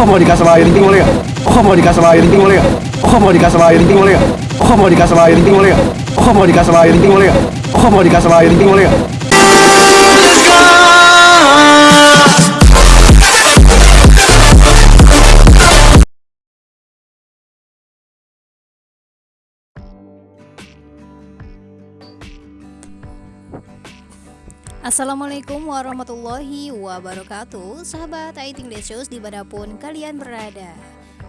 Oh mau dikasih sama air ting boleh gak? Oh mau dikasih sama air ting boleh gak? Oh mau dikasih sama air ting boleh gak? Oh mau dikasih sama air ting boleh gak? Oh mau dikasih sama air ting boleh gak? Oh mau dikasih sama air ting boleh gak? Assalamualaikum warahmatullahi wabarakatuh. Sahabat Aiting Desus di mana pun kalian berada.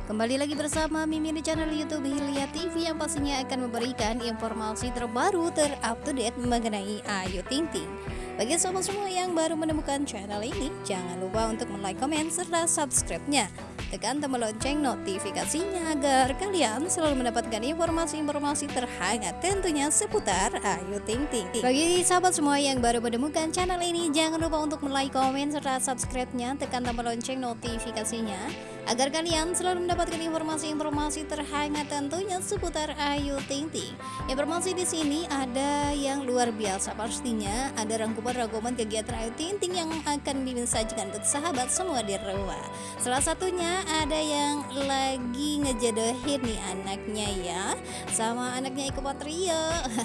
Kembali lagi bersama Mimin di channel Youtube Hilya TV Yang pastinya akan memberikan informasi terbaru terupdate mengenai Ayu Ting Ting bagi sahabat semua yang baru menemukan channel ini, jangan lupa untuk like, komen, serta subscribe-nya. Tekan tombol lonceng notifikasinya agar kalian selalu mendapatkan informasi-informasi terhangat tentunya seputar Ayu Ting Ting. Bagi sahabat semua yang baru menemukan channel ini, jangan lupa untuk like, komen, serta subscribe-nya. Tekan tombol lonceng notifikasinya agar kalian selalu mendapatkan informasi-informasi terhangat tentunya seputar Ayu Ting Ting. Informasi di sini ada yang luar biasa pastinya, ada rangkuman-rangkuman kegiatan Ayu Ting Ting yang akan disajikan untuk sahabat semua di rumah. Salah satunya ada yang lagi ngejodohin nih anaknya ya. Sama anaknya Eko Patrio.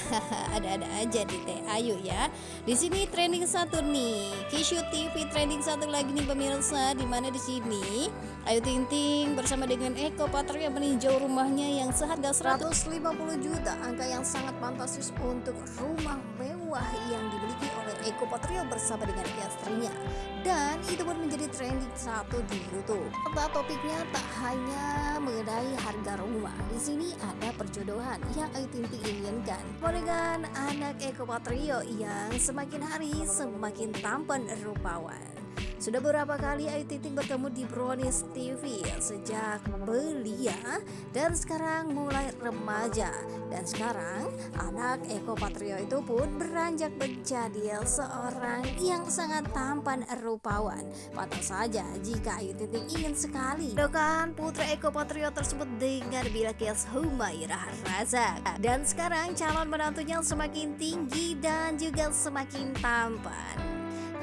Ada-ada aja di Teh Ayu ya. Di sini trending satu nih. Kishu TV trending satu lagi nih pemirsa. Di mana di sini? Ayu Ting Ting bersama dengan Eko Patrio meninjau rumahnya yang seharga 150 juta angka yang sangat fantastis untuk rumah mewah yang dimiliki oleh Eko Patrio bersama dengan istrinya dan itu pun menjadi trending satu di YouTube. Serta topiknya tak hanya mengenai harga rumah. Di sini ada perjodohan yang Ayu Ting Ting inginkan. Dengan anak Eko Patrio yang semakin hari semakin tampan rupawan. Sudah beberapa kali Ayu Ting Ting bertemu di Brownies TV sejak belia dan sekarang mulai remaja. Dan sekarang anak Eko Patrio itu pun beranjak menjadi seorang yang sangat tampan rupawan. Pantas saja jika Ayu Ting Ting ingin sekali dokan putra Eko Patrio tersebut dengan Bilqis Humairah Razak dan sekarang calon menantunya semakin tinggi dan juga semakin tampan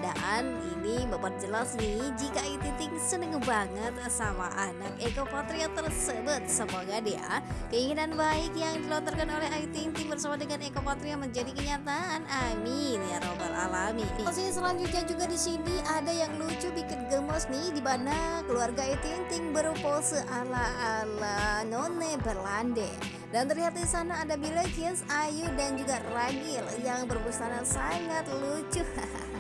dan ini memperjelas nih jika Ayu Ting seneng banget sama anak Eko Patria tersebut. Semoga dia keinginan baik yang dilontarkan oleh Ayu Ting bersama dengan Eko Patria menjadi kenyataan. Amin ya robbal alamin. Masih selanjutnya juga di sini ada yang lucu bikin gemes nih di mana keluarga Ayu Ting berpose ala ala none berlande. Dan terlihat di sana ada Bilekis, Ayu dan juga Ragil yang berbusana sangat lucu.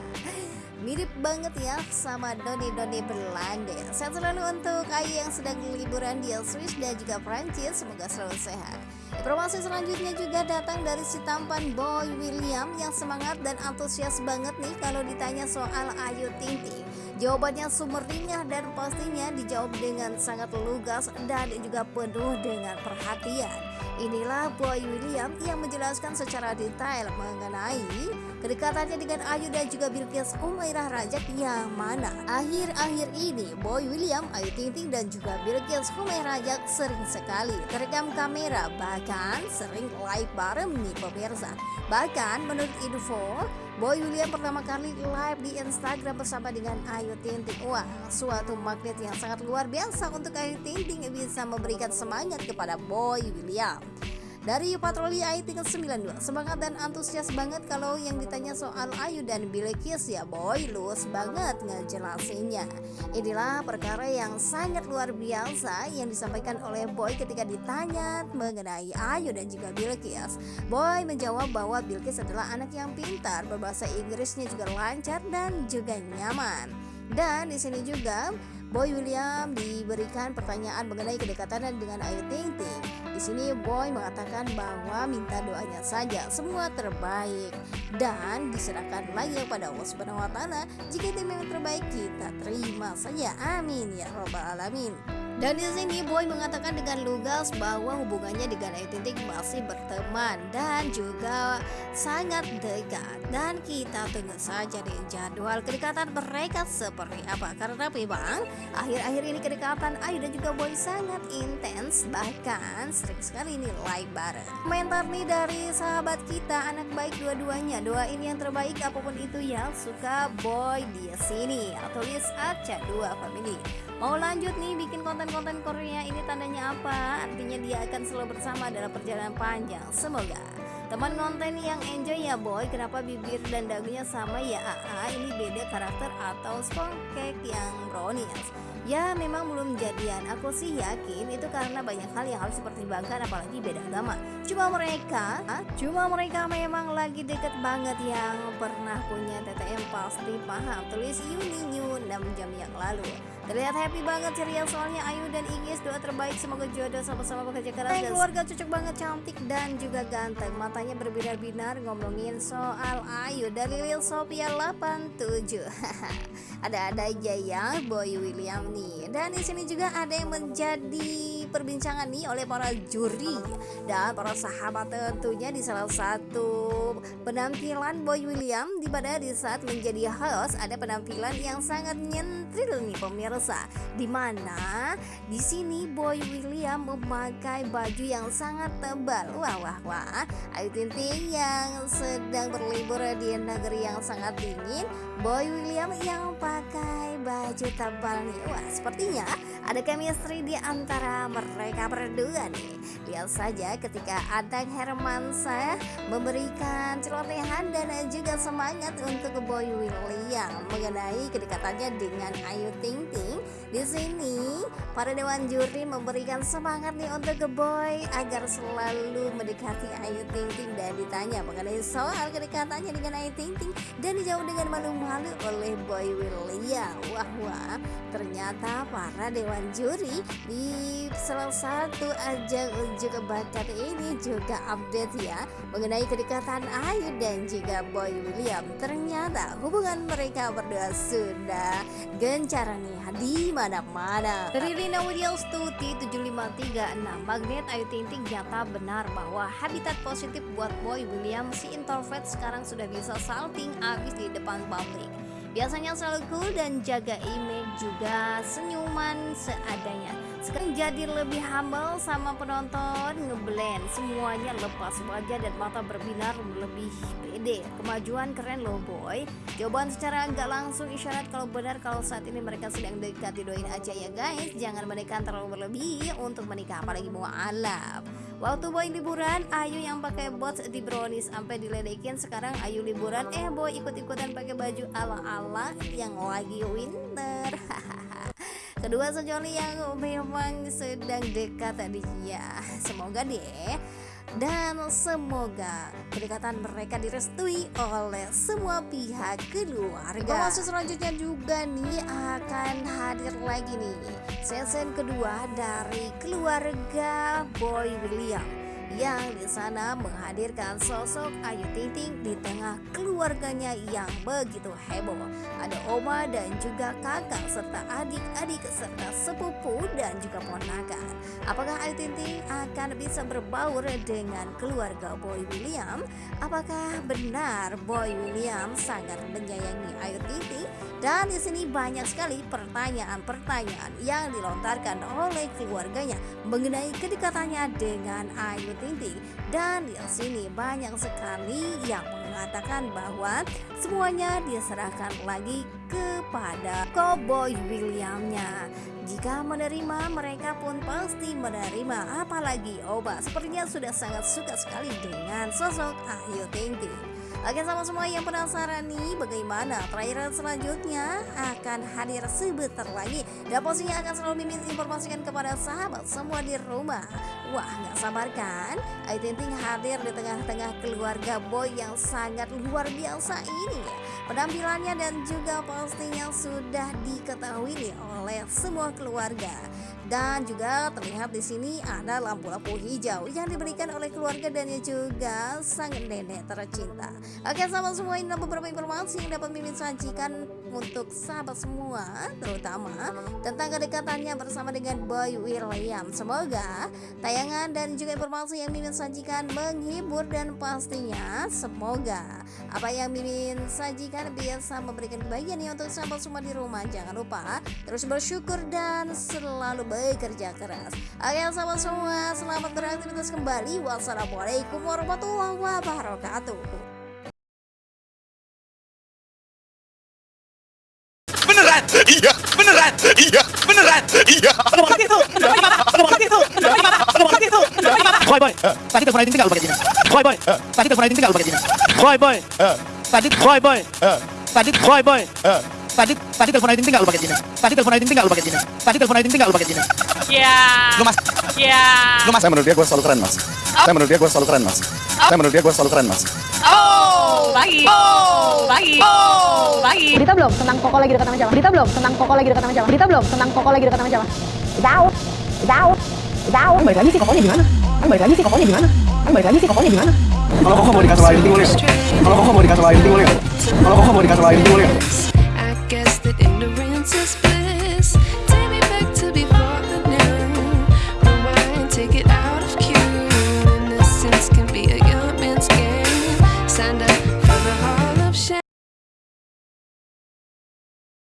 Mirip banget ya sama Doni-Doni Belanda. Sehat selalu untuk Ayu yang sedang liburan di Swiss dan juga Prancis Semoga selalu sehat. Informasi selanjutnya juga datang dari si tampan Boy William Yang semangat dan antusias banget nih kalau ditanya soal Ayu Ting Jawabannya sumringah dan pastinya dijawab dengan sangat lugas dan juga penuh dengan perhatian. Inilah Boy William yang menjelaskan secara detail mengenai kedekatannya dengan Ayu dan juga Bilqis Umairah Rajak yang mana? Akhir-akhir ini Boy William, Ayu Ting Ting dan juga Bilqis Umairah Rajak sering sekali terekam kamera. Bahkan sering live bareng nih pemirsa. Bahkan menurut info Boy William pertama kali live di Instagram bersama dengan Ayu Ting Ting Wah suatu magnet yang sangat luar biasa untuk Ayu Ting Ting bisa memberikan semangat kepada Boy William dari patroli Ayu Ting 92 semangat dan antusias banget kalau yang ditanya soal Ayu dan Bilekis ya boy. Luas banget ngejelasinnya. Inilah perkara yang sangat luar biasa yang disampaikan oleh Boy ketika ditanya mengenai Ayu dan juga Bilekis Boy menjawab bahwa Bilkis adalah anak yang pintar berbahasa Inggrisnya juga lancar dan juga nyaman. Dan di sini juga Boy William diberikan pertanyaan mengenai kedekatan dengan Ayu Ting Ting. Di sini Boy mengatakan bahwa minta doanya saja semua terbaik dan diserahkan lagi kepada Allah Subhanahu wa taala. Jika itu memang terbaik kita terima saja. Amin ya robbal alamin. Dan di sini Boy mengatakan dengan lugas bahwa hubungannya dengan Ayu Ting masih berteman dan juga sangat dekat. Dan kita tunggu saja nih jadwal kedekatan mereka seperti apa. Karena memang akhir-akhir ini kedekatan Ayu dan juga Boy sangat intens bahkan sering sekali nih live bareng. Komentar nih dari sahabat kita anak baik dua-duanya. Doain yang terbaik apa pun itu yang suka Boy di sini. Tulis Aca 2 Family. Mau lanjut nih bikin konten-konten Korea ini tandanya apa? Artinya dia akan selalu bersama dalam perjalanan panjang. Semoga teman konten yang enjoy ya boy. Kenapa bibir dan dagunya sama ya? AA ini beda karakter atau cake yang brownies. Ya memang belum jadian. Aku sih yakin itu karena banyak hal yang harus dipertimbangkan apalagi beda agama. Cuma mereka Cuma mereka memang lagi deket banget yang pernah punya TTM pasti paham. Tulis Yuni New 6 jam yang lalu. Terlihat happy banget ceria soalnya Ayu dan Igis doa terbaik. Semoga jodoh sama-sama bekerja keras dan keluarga cocok banget cantik dan juga ganteng. Matanya berbinar-binar ngomongin soal Ayu dari Lil Sophia 87 ada-ada aja ya Boy William nih. Dan di sini juga ada yang menjadi perbincangan nih oleh para juri dan para sahabat tentunya di salah satu penampilan Boy William di mana di saat menjadi host ada penampilan yang sangat nyentril nih pemirsa. Di mana di sini Boy William memakai baju yang sangat tebal. Wah wah wah. Ayu Ting yang sedang berlibur di negeri yang sangat dingin. Boy William yang pakai baju tebal nih. Wah sepertinya ada chemistry di antara mereka berdua nih Lihat saja ketika Adang Hermansyah memberikan celotehan dan juga semangat untuk Boy William mengenai kedekatannya dengan Ayu Ting Ting. Di sini para dewan juri memberikan semangat nih untuk Boy agar selalu mendekati Ayu Ting Ting dan ditanya mengenai soal kedekatannya dengan Ayu Ting Ting dan dijawab dengan malu-malu oleh Boy William. Wah wah, ternyata para dewan juri di salah satu ajang uji bakat ini juga update ya mengenai kedekatan Ayu dan juga Boy William. Ternyata hubungan mereka berdua sudah gencar nih di mana-mana. Dari Rina Widya Stuti 7536, Magnet Ayu Ting Ting nyata benar bahwa habitat positif buat Boy William si introvert sekarang sudah bisa salting abis di depan publik. Biasanya selalu cool dan jaga image juga senyuman seadanya. Sekarang jadi lebih humble sama penonton ngeblend semuanya lepas wajah dan mata berbinar lebih pede. Kemajuan keren loh boy. Jawaban secara nggak langsung isyarat kalau benar kalau saat ini mereka sedang dekat didoain aja ya guys. Jangan menikah terlalu berlebih untuk menikah apalagi mau alap. Waktu boy liburan, Ayu yang pakai bot di brownies sampai diledekin. Sekarang Ayu liburan, eh boy ikut-ikutan pakai baju ala-ala yang lagi winter. Kedua sejoli yang memang sedang dekat tadi ya. Semoga deh dan semoga kedekatan mereka direstui oleh semua pihak keluarga. Informasi selanjutnya juga nih akan hadir lagi nih season kedua dari keluarga Boy William yang di sana menghadirkan sosok Ayu Ting Ting di tengah keluarganya yang begitu heboh. Ada oma dan juga kakak serta adik-adik serta sepupu dan juga ponakan. Apakah Ayu Ting Ting akan bisa berbaur dengan keluarga Boy William? Apakah benar Boy William sangat menyayangi Ayu Ting Ting? Dan di sini banyak sekali pertanyaan-pertanyaan yang dilontarkan oleh keluarganya mengenai kedekatannya dengan Ayu Ting Ting. Dan di sini banyak sekali yang mengatakan bahwa semuanya diserahkan lagi kepada Cowboy Williamnya. Jika menerima, mereka pun pasti menerima. Apalagi Oba sepertinya sudah sangat suka sekali dengan sosok Ayu Ting Ting. Oke sama semua yang penasaran nih bagaimana trailer selanjutnya akan hadir sebentar lagi? Dan posisinya akan selalu mimin informasikan kepada sahabat semua di rumah. Wah nggak sabar kan? Ayu Ting hadir di tengah-tengah keluarga boy yang sangat luar biasa ini Penampilannya dan juga pastinya sudah diketahui nih oleh semua keluarga. Dan juga terlihat di sini ada lampu-lampu hijau yang diberikan oleh keluarga dan juga sang nenek tercinta. Oke, sama semua ini beberapa informasi yang dapat Mimin sajikan untuk sahabat semua terutama tentang kedekatannya bersama dengan Boy William. Semoga tayangan dan juga informasi yang Mimin sajikan menghibur dan pastinya semoga apa yang Mimin sajikan bisa memberikan kebahagiaan ya untuk sahabat semua di rumah. Jangan lupa terus bersyukur dan selalu bekerja keras. Oke sahabat semua, selamat beraktivitas kembali. Wassalamualaikum warahmatullahi wabarakatuh. Beneran iya beneran iya beneran iya Boy boy, tadi telepon Aiding tinggal pakai gini. Boy boy, tadi telepon Aiding tinggal pakai gini. Boy boy, tadi boy boy, tadi boy boy, tadi tadi telepon Aiding tinggal pakai gini. Tadi telepon Aiding tinggal pakai gini. Tadi telepon Aiding tinggal pakai gini. Ya. lu mas Ya. lu mas saya menurut dia gue selalu keren mas saya menurut dia gue selalu keren mas saya menurut dia gue selalu keren mas Oh, baik. Oh, baik. Oh, baik. Berita belum tentang Koko lagi dekat sama siapa? Berita belum tentang Koko lagi dekat sama siapa? Berita belum tentang Koko lagi dekat sama siapa? Tahu, tahu, tahu. Balik lagi sih Kokonya gimana? Kan balik lagi sih Kokonya gimana? Kan balik lagi sih Kokonya gimana? Kalau koko mau dikasih sama Ayu Ting boleh nggak? Kalau koko mau dikasih sama Ayu Ting boleh nggak? Kalau koko mau dikasih sama Ayu Ting boleh nggak?